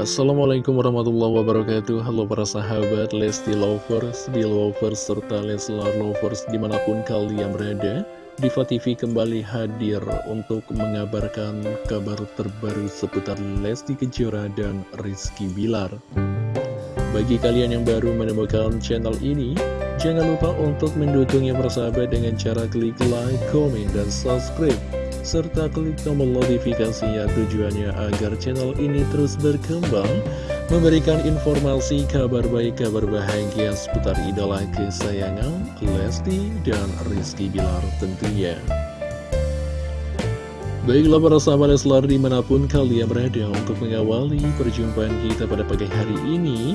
Assalamualaikum warahmatullahi wabarakatuh. Halo para sahabat Lesti Lovers, Belovers, serta Leslar Lovers di mana pun kalian berada Diva TV kembali hadir untuk mengabarkan kabar terbaru seputar Lesti Kejora dan Rizky Bilar. Bagi kalian yang baru menemukan channel ini Jangan lupa untuk mendukungnya persahabat dengan cara klik like, komen, dan subscribe serta klik tombol notifikasinya tujuannya agar channel ini terus berkembang, memberikan informasi kabar baik, kabar bahagia seputar idola kesayangan Lesti dan Rizky Bilar tentunya. Baiklah para sahabat Leslar di mana pun kalian berada untuk mengawali perjumpaan kita pada pagi hari ini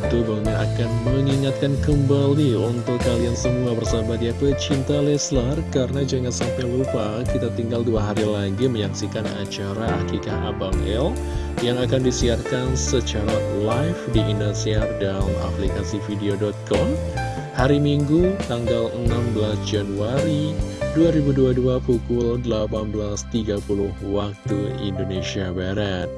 Tentu akan mengingatkan kembali untuk kalian semua bersahabat ya pecinta Leslar. Karena jangan sampai lupa kita tinggal dua hari lagi menyaksikan acara Akikah Abang L Yang akan disiarkan secara live di Indosiar dan aplikasi video.com Hari Minggu tanggal 16 Januari 2022 pukul 18.30 waktu Indonesia Barat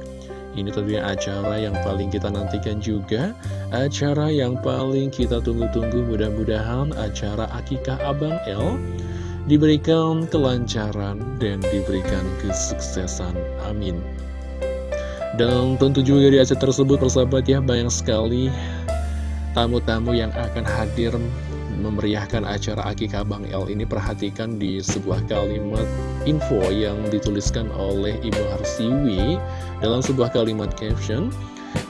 ini tentunya acara yang paling kita nantikan juga. Acara yang paling kita tunggu-tunggu mudah-mudahan acara Akikah Abang L Diberikan kelancaran dan diberikan kesuksesan. Amin. Dan tentu juga di acara tersebut persahabat ya banyak sekali tamu-tamu yang akan hadir memeriahkan acara Akikah Bang L ini perhatikan di sebuah kalimat info yang dituliskan oleh Ibu Harsiwi dalam sebuah kalimat caption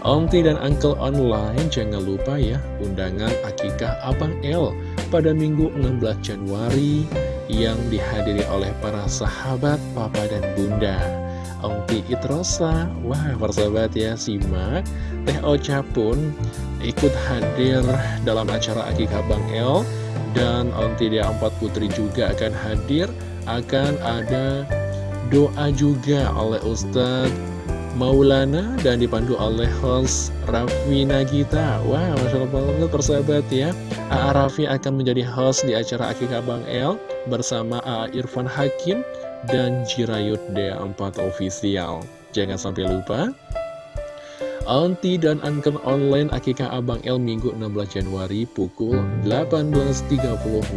Onti dan Uncle Online jangan lupa ya undangan Akikah Abang L pada Minggu 16 Januari yang dihadiri oleh para sahabat Papa dan Bunda Onti Itrosa, wah persahabat ya simak. Teh Ocha pun ikut hadir dalam acara Akikah Bang El dan Onti Dia Empat Putri juga akan hadir. Akan ada doa juga oleh Ustadz Maulana dan dipandu oleh host Raffi Nagita. Wah, Masya Allah banget persahabat ya. A.A. Raffi akan menjadi host di acara Akikah Bang El Bersama A.A. Irfan Hakim dan Jirayut D4 Official. Jangan sampai lupa Auntie dan Angker Online Akikah Abang El Minggu 16 Januari pukul 18.30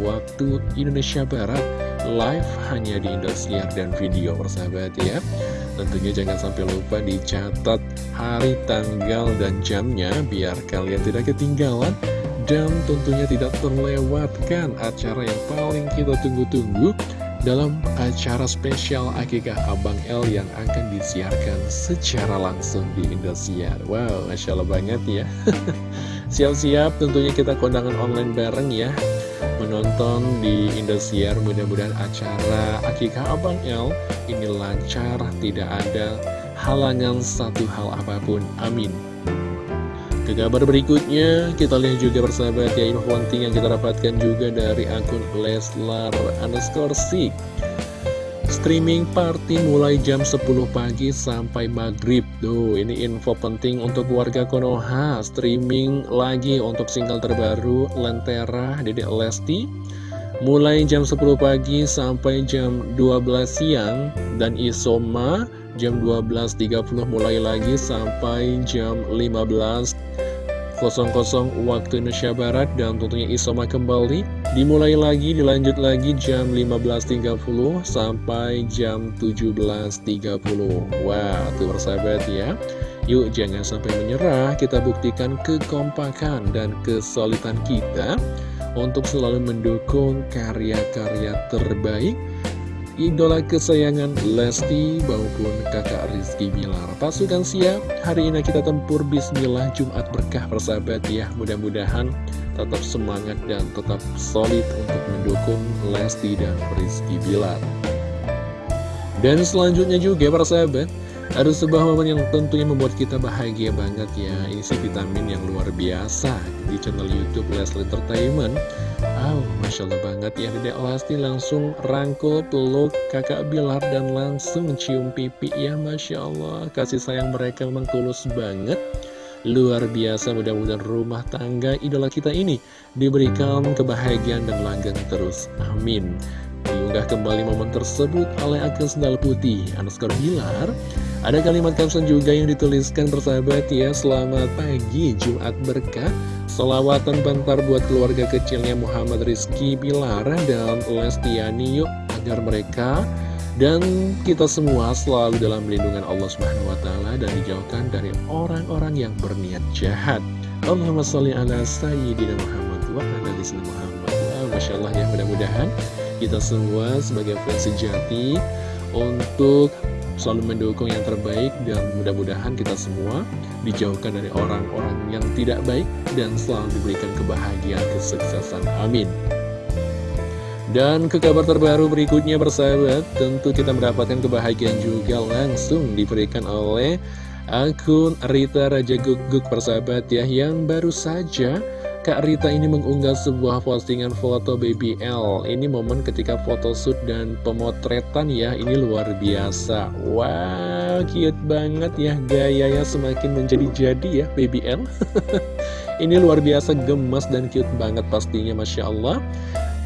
waktu Indonesia Barat. Live hanya di Indosiar dan video persahabat ya. Tentunya jangan sampai lupa dicatat hari, tanggal, dan jamnya biar kalian tidak ketinggalan dan tentunya tidak terlewatkan acara yang paling kita tunggu-tunggu dalam acara spesial Akikah Abang L yang akan disiarkan secara langsung di Indosiar. Wow, Masya Allah banget ya. Siap-siap tentunya kita kondangan online bareng ya. Menonton di Indosiar mudah-mudahan acara Akikah Abang L ini lancar, tidak ada halangan satu hal apa pun. Amin. Ke kabar berikutnya, kita lihat juga persahabat ya info penting yang kita dapatkan juga dari akun Leslar underscore Sik. Streaming party mulai jam 10 pagi sampai maghrib. Tuh, ini info penting untuk warga Konoha. Streaming lagi untuk single terbaru Lentera Dedek Lesti. Mulai jam 10 pagi sampai jam 12 siang. Dan Isoma jam 12.30 mulai lagi sampai jam 15 00 waktu Indonesia Barat dan tentunya Isoma kembali. Dimulai lagi dilanjut lagi jam 15.30 sampai jam 17.30 Wah tuh persahabat ya. Yuk jangan sampai menyerah. Kita buktikan kekompakan dan kesulitan kita untuk selalu mendukung karya-karya terbaik idola kesayangan Lesti maupun kakak Rizky Bilar. Pasukan siap, hari ini kita tempur Bismillah Jumat berkah persahabat ya. Mudah-mudahan tetap semangat dan tetap solid untuk mendukung Lesti dan Rizky Bilar. Dan selanjutnya juga persahabat, ada sebuah momen yang tentunya membuat kita bahagia banget ya. Ini sih vitamin yang luar biasa di channel Youtube Leslie Entertainment. Wow, Masya Allah banget ya Dedek Lesti langsung rangkul peluk kakak Bilar dan langsung cium pipi ya Masya Allah. Kasih sayang mereka memang tulus banget. Luar biasa mudah-mudahan rumah tangga idola kita ini diberikan kebahagiaan dan langgeng terus. Amin. Diunggah kembali momen tersebut oleh akun sendal putih Anuskar Bilar Ada kalimat caption juga yang dituliskan persahabat ya Selamat pagi Jumat berkah Selawatan bentar buat keluarga kecilnya Muhammad Rizky Bilar dan Lestiani yuk Agar mereka dan kita semua selalu dalam lindungan Allah Subhanahu wa taala dan dijauhkan dari orang-orang yang berniat jahat. Allahumma sholli ala sayyidina Muhammad wa ala Muhammad. Masya Allah ya, mudah-mudahan kita semua sebagai fans sejati untuk selalu mendukung yang terbaik dan mudah-mudahan kita semua dijauhkan dari orang-orang yang tidak baik dan selalu diberikan kebahagiaan kesuksesan. Amin. Dan ke kabar terbaru berikutnya bersahabat Tentu kita mendapatkan kebahagiaan juga langsung diberikan oleh akun Rita Raja Guguk persahabat ya Yang baru saja Kak Rita ini mengunggah sebuah postingan foto baby L. Ini momen ketika photoshoot dan pemotretan ya. Ini luar biasa. Wow cute banget ya. Gayanya semakin menjadi-jadi ya baby L. Ini luar biasa gemas dan cute banget pastinya Masya Allah.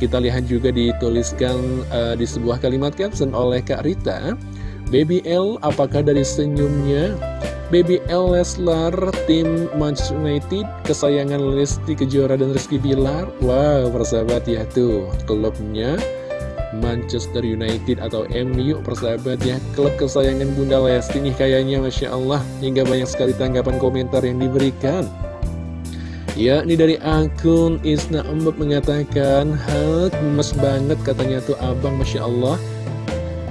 Kita lihat juga dituliskan uh, di sebuah kalimat caption oleh Kak Rita. Baby L apakah dari senyumnya Baby L Leslar tim Manchester United kesayangan Lesti Kejora dan Rizky Bilar. Wow persahabat ya tuh klubnya Manchester United atau MU persahabat ya klub kesayangan Bunda Lesti nih kayaknya Masya Allah. Hingga banyak sekali tanggapan komentar yang diberikan. Ya, ini dari akun Isna Embek mengatakan, Hal, gemes banget katanya tuh abang, Masya Allah.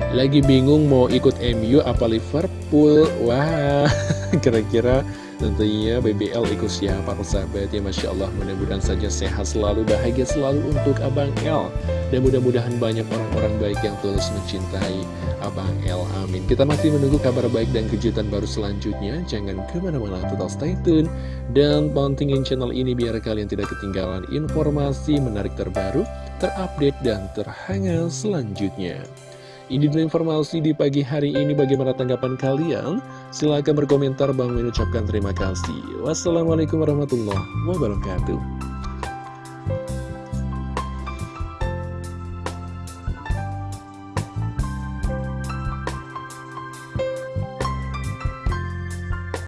Lagi bingung mau ikut MU apa Liverpool. Wah, kira-kira tentunya BBL ikut siapa persahabat ya Masya Allah. Mudah-mudahan saja sehat selalu, bahagia selalu untuk Abang L. Dan mudah-mudahan banyak orang-orang baik yang tulus mencintai Abang El Amin Kita masih menunggu kabar baik dan kejutan baru selanjutnya Jangan ke mana-mana total stay tune Dan pantengin channel ini biar kalian tidak ketinggalan informasi menarik terbaru Terupdate dan terhangat selanjutnya ini dulu informasi di pagi hari ini bagaimana tanggapan kalian? Silahkan berkomentar, Bang mengucapkan terima kasih. Wassalamualaikum warahmatullahi wabarakatuh.